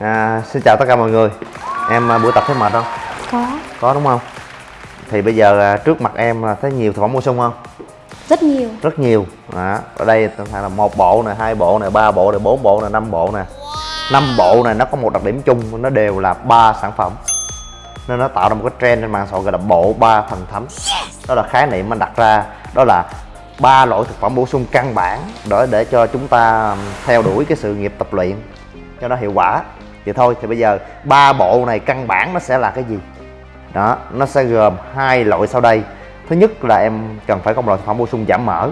À, xin chào tất cả mọi người Em à, buổi tập thấy mệt không? Có Có đúng không? Thì bây giờ à, trước mặt em là thấy nhiều thực phẩm bổ sung không? Rất nhiều Rất nhiều Đó. Ở đây là một bộ nè, hai bộ nè, ba bộ nè, bốn bộ nè, năm bộ nè năm bộ này nó có một đặc điểm chung Nó đều là ba sản phẩm Nên nó tạo ra một cái trend trên mạng xã hội gọi là bộ ba thần thánh Đó là khái niệm mình đặt ra Đó là ba loại thực phẩm bổ sung căn bản để để cho chúng ta theo đuổi cái sự nghiệp tập luyện cho nó hiệu quả vậy thôi, thì bây giờ ba bộ này căn bản nó sẽ là cái gì? Đó, nó sẽ gồm hai loại sau đây. Thứ nhất là em cần phải có một loại thực phẩm bổ sung giảm mỡ.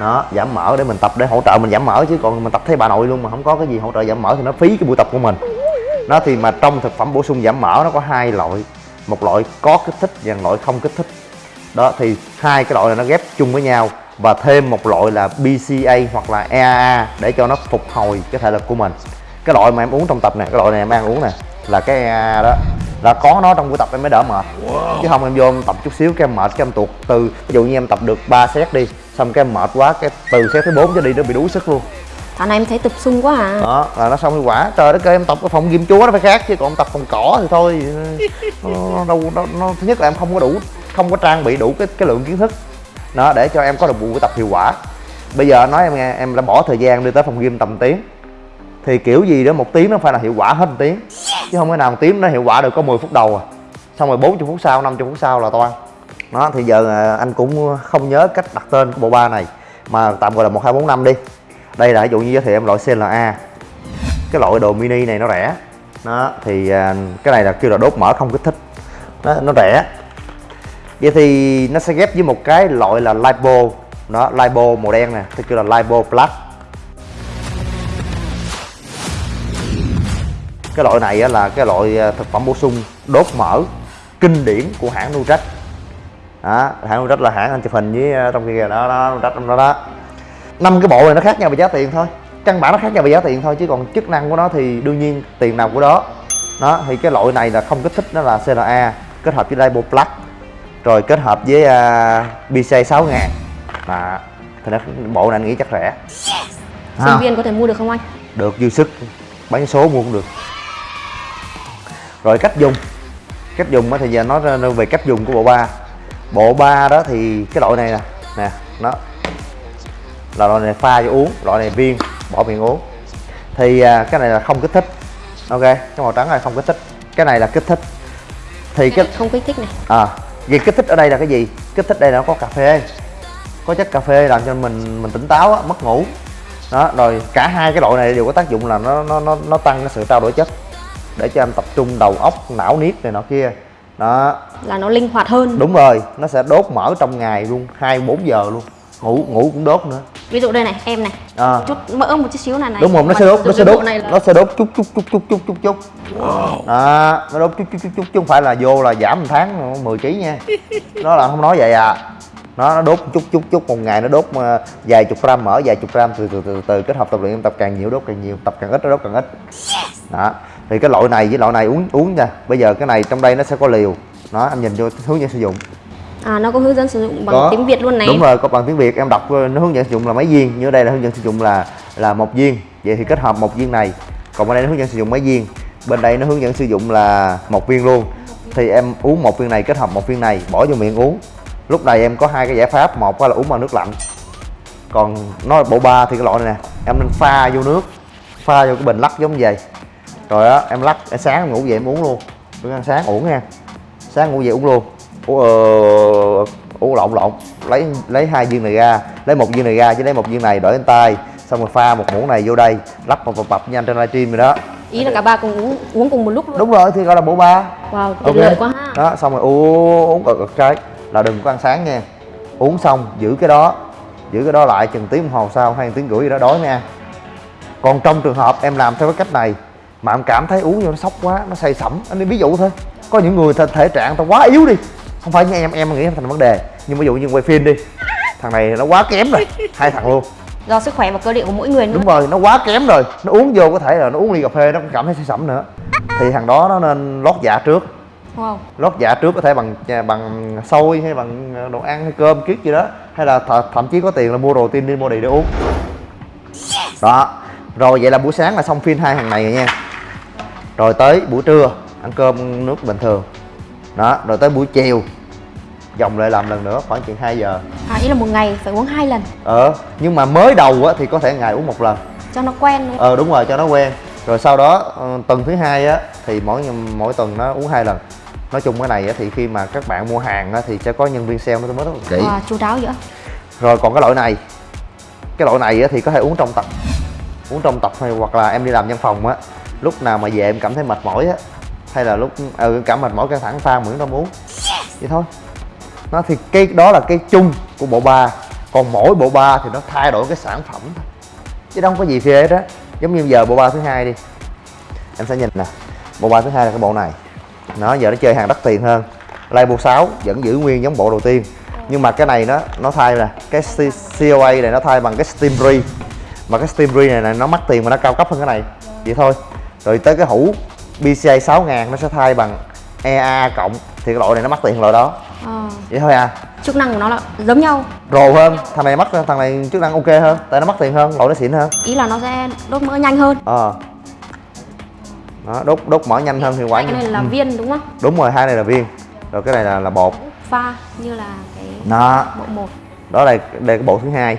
Đó, giảm mỡ để mình tập để hỗ trợ mình giảm mỡ chứ, còn mình tập thấy bà nội luôn mà không có cái gì hỗ trợ giảm mỡ thì nó phí cái buổi tập của mình. Nó thì mà trong thực phẩm bổ sung giảm mỡ nó có hai loại. Một loại có kích thích và một loại không kích thích. Đó, thì hai cái loại này nó ghép chung với nhau và thêm một loại là BCA hoặc là EAA để cho nó phục hồi cái thể lực của mình cái loại mà em uống trong tập này cái loại này em đang uống nè là cái EAA đó là có nó trong buổi tập em mới đỡ mệt. Chứ không em vô em tập chút xíu cái em mệt cái em tuột từ ví dụ như em tập được 3 set đi xong cái em mệt quá cái từ set thứ 4 cho đi nó bị đuối sức luôn. Thằng này em thấy tập sung quá à. Đó là nó xong hiệu quả. Trời đất ơi em tập ở phòng gym chúa nó phải khác chứ còn tập phòng cỏ thì thôi. Nó, nó, đâu nó, nó, thứ nhất là em không có đủ không có trang bị đủ cái cái lượng kiến thức. Đó để cho em có được buổi tập hiệu quả. Bây giờ nói em nghe em đã bỏ thời gian đi tới phòng gym tầm tiếng thì kiểu gì đó một tiếng nó phải là hiệu quả hết một tiếng. Chứ không thể nào một tiếng nó hiệu quả được có 10 phút đầu à. Xong rồi 40 phút sau 50 phút sau là toan đó thì giờ à, anh cũng không nhớ cách đặt tên của bộ ba này mà tạm gọi là một hai bốn năm đi. Đây là ví dụ như giới thiệu em loại CLA cái loại đồ mini này nó rẻ. Đó thì à, cái này là kêu là đốt mỡ không kích thích. Nó, nó rẻ. Vậy thì nó sẽ ghép với một cái loại là lipo đó lipo màu đen nè thì kêu là lipo plus. Cái loại này là cái loại à, thực phẩm bổ sung đốt mỡ kinh điển của hãng Nutrach đó hãng Nutrach là hãng anh chụp hình với à, trong kia đó đó Nutrach trong đó đó. Năm cái bộ này nó khác nhau về giá tiền thôi căn bản nó khác nhau về giá tiền thôi chứ còn chức năng của nó thì đương nhiên tiền nào của đó. Đó thì cái loại này là không kích thích nó là CLA kết hợp với Lipo Plus rồi kết hợp với uh, BC 6 ngàn. Đó thì nó bộ này anh nghĩ chắc rẻ. Sinh viên có thể mua được không anh? được dư sức bán số mua cũng được rồi cách dùng. Cách dùng á thì giờ nói về cách dùng của bộ ba. Bộ ba đó thì cái loại này nè nè nó là loại này pha cho uống loại này viên bỏ miệng uống. Thì à, cái này là không kích thích. Ok cái màu trắng này không kích thích. Cái này là kích thích. Thì cái Không kích thích này. À vì kích thích ở đây là cái gì? Kích thích đây là nó có cà phê. Có chất cà phê làm cho mình mình tỉnh táo á, mất ngủ. Đó rồi cả hai cái loại này đều có tác dụng là nó nó nó, nó tăng cái sự trao đổi chất để cho em tập trung đầu óc não niết này nọ kia đó Là nó linh hoạt hơn đúng rồi nó sẽ đốt mỡ trong ngày luôn hai bốn giờ luôn ngủ ngủ cũng đốt nữa Ví dụ đây này, em này à. Chút mỡ một chút xíu này này đúng không nó sẽ đốt nó sẽ đốt là nó sẽ đốt chút chút chút chút chút chút chút đó nó đốt chút chút chút chút chứ không phải là vô là giảm một tháng 10 kg nha nó là không nói vậy à nó nó đốt chút chút chút một ngày nó đốt ờ, vài chục gram mỡ vài chục gram từ từ từ từ kết hợp tập luyện em tập càng nhiều đốt càng nhiều tập càng ít nó đốt càng ít đó thì cái loại này với loại này uống uống nha. Bây giờ cái này trong đây nó sẽ có liều. Đó anh nhìn vô hướng dẫn sử dụng. À nó có hướng dẫn sử dụng bằng Có. tiếng Việt luôn này. Đúng rồi có bằng tiếng việt. Em đọc ờ, nó hướng dẫn sử dụng là mấy viên. Như ở đây là hướng dẫn sử dụng là là một viên. Vậy thì kết hợp một viên này. Còn bên đây nó hướng dẫn sử dụng mấy viên. Bên đây nó hướng dẫn sử dụng là một viên luôn. Thì em uống một viên này kết hợp một viên này bỏ vô miệng uống. Lúc này em có hai cái giải pháp. Một là uống bằng nước lạnh. Còn nói bộ ba thì cái loại này nè. Em nên pha vô nước. Pha vô cái bình lắc giống vậy rồi á em lắc em sáng em ngủ dậy em uống luôn. Bữa ăn sáng uống nha. Sáng ngủ dậy uống luôn. Uống ờ, uống lộn lộn. Lấy lấy hai viên này ra. Lấy một viên này ra chứ lấy một viên này đổi lên tay. Xong rồi pha một muỗng này vô đây. Lắp bập bập bập nhanh trên livestream rồi đó. Ý là cả ba cùng uống, uống cùng một lúc luôn. Đúng rồi thì gọi là bộ ba. Wow, tuyệt ok lợi quá ha. Đó xong rồi uống uống cực cực cái là đừng có ăn sáng nha. Uống xong giữ cái đó. Giữ cái đó lại chừng tiếng đồng hồ sau hay tiếng rưỡi gì đó đói ăn còn trong trường hợp em làm theo cái cách này mà em cảm thấy uống vô nó sốc quá nó say sẩm. Anh đi ví dụ thôi. Có những người thể, thể trạng tao quá yếu đi. Không phải như em em nghĩ thành vấn đề. Nhưng ví dụ như quay phim đi. Thằng này nó quá kém rồi. Hai thằng luôn. Do sức khỏe và cơ địa của mỗi người nữa. đúng rồi nó quá kém rồi. Nó uống vô có thể là nó uống ly cà phê nó cũng cảm thấy say sẩm nữa. Thì thằng đó nó nên lót dạ trước. Wow. Lót dạ trước có thể bằng bằng xôi hay bằng đồ ăn hay cơm kiết gì đó. Hay là th thậm chí có tiền là mua đồ tiên đi mua đi để uống. Đó. Rồi vậy là buổi sáng là xong phim hai hàng này rồi nha rồi tới buổi trưa ăn cơm nước bình thường. Đó rồi tới buổi chiều dòng lại làm lần nữa khoảng chừng 2 giờ. À ý là một ngày phải uống hai lần? Ờ nhưng mà mới đầu á thì có thể ngày uống một lần. Cho nó quen không? ờ đúng rồi cho nó quen. Rồi sau đó ờ, tuần thứ hai á thì mỗi mỗi tuần nó uống hai lần. Nói chung cái này á, thì khi mà các bạn mua hàng á, thì sẽ có nhân viên sale nó mới rất là kỹ. Wow, chú đáo vậy rồi còn cái loại này. Cái loại này á, thì có thể uống trong tập. Uống trong tập hay hoặc là em đi làm văn phòng á lúc nào mà về em cảm thấy mệt mỏi á hay là lúc ừ, cảm mệt mỏi căng thẳng pha miễn đông uống. Vậy thôi. Nó thì cái đó là cái chung của bộ ba. Còn mỗi bộ ba thì nó thay đổi cái sản phẩm thôi. Chứ đâu có gì phê hết á. Giống như giờ bộ ba thứ hai đi. Em sẽ nhìn nè. Bộ ba thứ hai là cái bộ này. Nó giờ nó chơi hàng đắt tiền hơn. Label 6 vẫn giữ nguyên giống bộ đầu tiên. Nhưng mà cái này nó nó thay là cái COA này nó thay bằng cái Steam Re. Mà cái Steam Re này, này nó mắc tiền mà nó cao cấp hơn cái này. Vậy thôi rồi tới cái hũ PCI 6000 nó sẽ thay bằng EA cộng. Thì cái loại này nó mắc tiền hơn loại đó. Ờ, vậy thôi à. Chức năng của nó là giống nhau. Rồ hơn. Thằng này mắc thằng này chức năng ok hơn. Tại nó mắc tiền hơn loại nó xịn hơn. Ý là nó sẽ đốt mỡ nhanh hơn. Ờ. Đó, đốt đốt mỡ nhanh hơn thì quả cái này là Ừ. viên đúng không? Đúng rồi hai này là viên. Rồi cái này là là bột. Pha như là cái đó bộ một. Đó là đây cái bộ thứ hai.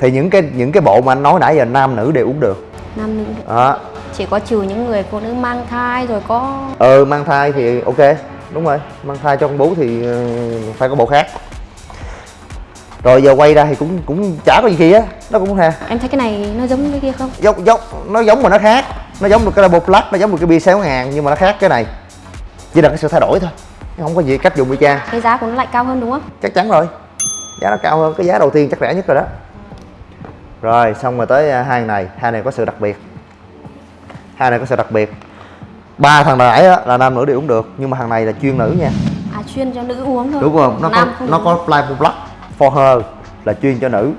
Thì những cái những cái bộ mà anh nói nãy giờ nam nữ đều uống được. Nam nữ đó chỉ có trừ những người phụ nữ mang thai rồi có ừ mang thai thì ok. Đúng rồi mang thai con bú thì ờ, phải có bộ khác. Rồi giờ quay ra thì cũng cũng chả có gì kia nó cũng ha em thấy cái này nó giống cái kia không? Giống giống nó giống mà nó khác. Nó giống được cái label plus nó giống được cái bia 6 ngàn nhưng mà nó khác cái này. Chỉ là cái sự thay đổi thôi không có gì cách dùng y chang cái giá của nó lại cao hơn đúng không? Chắc chắn rồi. Giá nó cao hơn cái giá đầu tiên chắc rẻ nhất rồi đó. Rồi xong rồi tới à, hai này. Hai này có sự đặc biệt hai này có sự đặc biệt. Ba thằng nãy á, là nam nữ đều uống được nhưng mà thằng này là chuyên nữ nha. À chuyên cho nữ uống thôi. Đúng không? Nó có nam không nó có Flyable Black for her là chuyên cho nữ.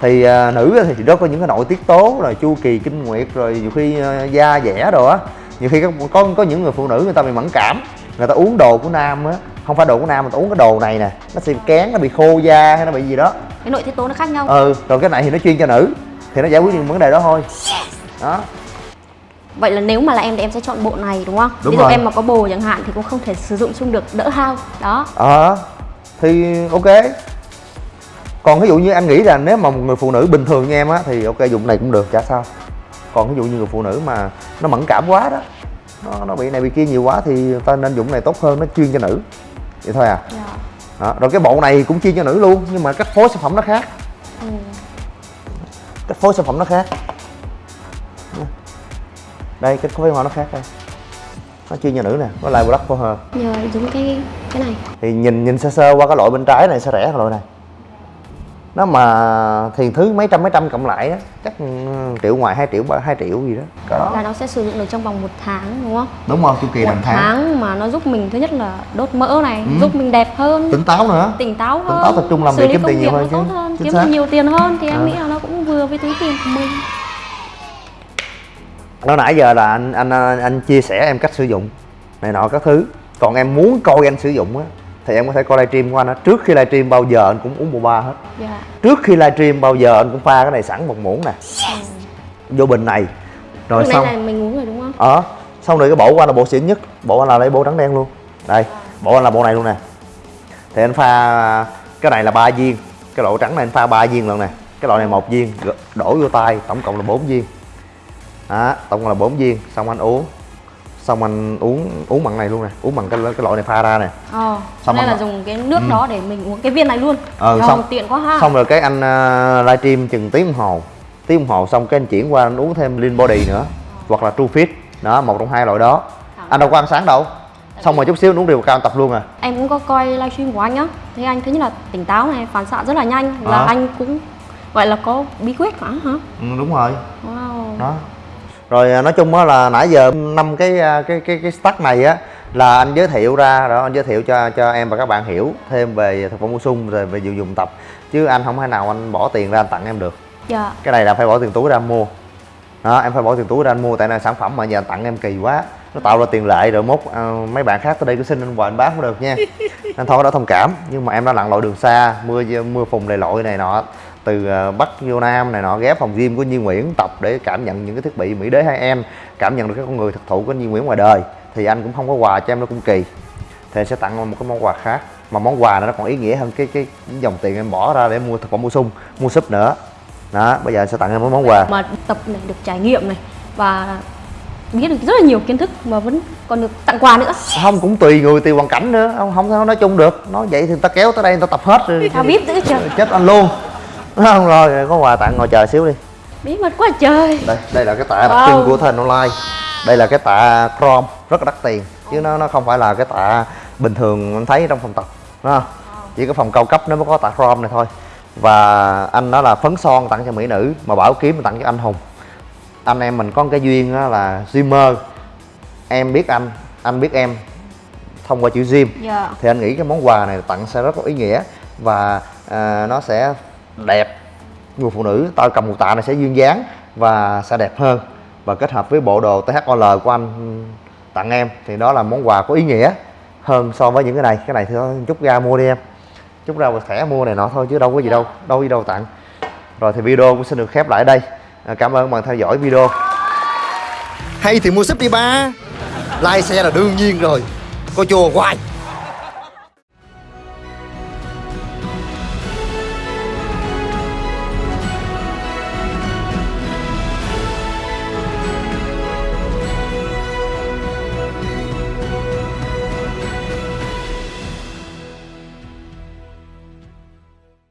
Thì à, nữ thì nó có những cái nội tiết tố rồi chu kỳ kinh nguyệt rồi nhiều khi à, da dẻ đồ á. Nhiều khi có, có có những người phụ nữ người ta bị mẫn cảm người ta uống đồ của nam á. Không phải đồ của nam mà ta uống cái đồ này nè. Nó sẽ kén nó bị khô da hay nó bị gì đó. Cái nội tiết tố nó khác nhau. Ừ rồi cái này thì nó chuyên cho nữ. Thì nó giải quyết những vấn đề đó thôi. Đó vậy là nếu mà là em thì em sẽ chọn bộ này đúng không Đúng ví dụ rồi. em mà có bồ chẳng hạn thì cũng không thể sử dụng chung được đỡ hao đó ờ thì ok còn ví dụ như anh nghĩ là nếu mà một người phụ nữ bình thường như em á thì ok dùng này cũng được chả sao còn ví dụ như người phụ nữ mà nó mẫn cảm quá đó nó, nó bị này bị kia nhiều quá thì ta nên dùng này tốt hơn nó chuyên cho nữ vậy thôi à Dạ. đó. rồi cái bộ này cũng chuyên cho nữ luôn nhưng mà cách phối sản phẩm nó khác ừ. cách phối sản phẩm nó khác đây phối sản phẩm nó khác đây. Nó chuyên cho nữ nè có lại black for her nhờ giống cái cái này. Thì nhìn nhìn sơ sơ qua cái loại bên trái này sẽ rẻ hơn loại này. Nó mà thì thứ mấy trăm mấy trăm cộng lại á chắc ừ, triệu ngoài 2 triệu hai triệu gì đó. Cỡ đó. Là nó sẽ sử dụng được trong vòng một tháng đúng không? Đúng không chu kỳ một tháng. tháng mà nó giúp mình thứ nhất là đốt mỡ này Ừ. giúp mình đẹp hơn. Tỉnh táo nữa. Tỉnh táo hơn táo tập trung làm việc kiếm tiền nhiều hơn nó hơn kiếm được nhiều tiền hơn. Thì Ờ. em nghĩ là nó cũng vừa với túi tiền của mình nó nãy giờ là anh anh anh chia sẻ em cách sử dụng này nọ các thứ. Còn em muốn coi anh sử dụng á thì em có thể coi livestream của anh á. Trước khi livestream bao giờ anh cũng uống bộ ba hết. Dạ. Trước khi livestream bao giờ anh cũng pha cái này sẵn một muỗng nè. Vô bình này. Rồi xong. này là mình uống rồi đúng không? Ờ xong rồi cái bộ của anh là bộ xịn nhất. Bộ anh là lấy bộ trắng đen luôn. Đây bộ anh là bộ này luôn nè. Thì anh pha cái này là ba viên. Cái loại trắng này anh pha ba viên lần nè. Cái loại này một viên đổ vô tay tổng cộng là bốn viên đó tổng cộng là bốn viên xong anh uống. Xong anh uống uống bằng này luôn nè uống bằng cái cái loại này pha ra nè. Ờ Xong nên là dùng cái nước Ừ. đó để mình uống cái viên này luôn. Ờ, Trời, xong- tiện quá ha. xong rồi cái anh uh, livestream chừng tiếng đồng hồ. Tiếng đồng hồ xong cái anh chuyển qua anh uống thêm lean body nữa hoặc là true fit. Đó một trong hai loại đó. Anh đâu có ăn sáng đâu. Xong rồi chút xíu uống đều cao tập luôn à. Em cũng có coi livestream của anh á. Thấy anh thứ nhất là tỉnh táo này phản xạ rất là nhanh. Là Ờ. anh cũng gọi là có bí quyết hả hả? Ừ, đúng rồi. Wow. Đó rồi à, nói chung á là nãy giờ năm cái à, cái cái cái stack này á là anh giới thiệu ra đó anh giới thiệu cho cho em và các bạn hiểu thêm về thực phẩm bổ sung rồi về dụng dụng tập. Chứ anh không thể nào anh bỏ tiền ra anh tặng em được. Dạ. Cái này là phải bỏ tiền túi ra anh mua. Đó em phải bỏ tiền túi ra anh mua tại là sản phẩm mà giờ anh tặng em kỳ quá. Nó tạo ra tiền lệ rồi mốt à, mấy bạn khác tới đây cứ xin anh hoài anh bán không được nha. Anh thôi đó thông cảm. Nhưng mà em đã lặn lội đường xa mưa mưa phùn đầy lội này nọ từ à, bắc vô nam này nọ ghé phòng gym của Duy Nguyễn tập để cảm nhận những cái thiết bị Mỹ đế 2 em cảm nhận được cái con người thực thụ của Nhi Nguyễn ngoài đời. Thì anh cũng không có quà cho em nó cũng kỳ. Thì anh sẽ tặng một cái món quà khác. Mà món quà này nó còn ý nghĩa hơn cái cái, dòng tiền em bỏ ra để mua thực phẩm bổ sung mua súp nữa. Đó bây giờ anh sẽ tặng em một món quà. Mà tập này được trải nghiệm này và biết được rất là nhiều kiến thức mà vẫn còn được tặng quà nữa. Không cũng tùy người tùy hoàn cảnh nữa. Không không nói chung được. Nói vậy thì người ta kéo tới đây người ta tập hết rồi. Sao biết trời chết anh luôn không rồi có quà tặng ngồi chờ xíu đi. Bí mật quá trời. Đây đây là cái tạ đặc Wow. trưng của thành online. Đây là cái tạ chrome rất là đắt tiền. Chứ nó nó không phải là cái tạ bình thường anh thấy trong phòng tập đúng không? Chỉ có phòng cao cấp nó mới có tạ chrome này thôi. Và anh đó là phấn son tặng cho mỹ nữ mà bảo kiếm tặng cho anh hùng. Anh em mình có một cái duyên đó là Zimmer em biết anh anh biết em thông qua chữ Jim dạ. Thì anh nghĩ cái món quà này tặng sẽ rất có ý nghĩa và à, nó sẽ đẹp. Người phụ nữ tao cầm một tạ này sẽ duyên dáng và sẽ đẹp hơn. Và kết hợp với bộ đồ THOL của anh tặng em thì đó là món quà có ý nghĩa hơn so với những cái này. Cái này thì thôi, chút ra mua đi em. Chút ra một thẻ mua này nọ thôi chứ đâu có gì đâu đâu đi gì đâu tặng. Rồi thì video cũng xin được khép lại đây. À, cảm ơn bạn theo dõi video. Hay thì mua súp đi ba. Like xe là đương nhiên rồi. Coi chùa hoài.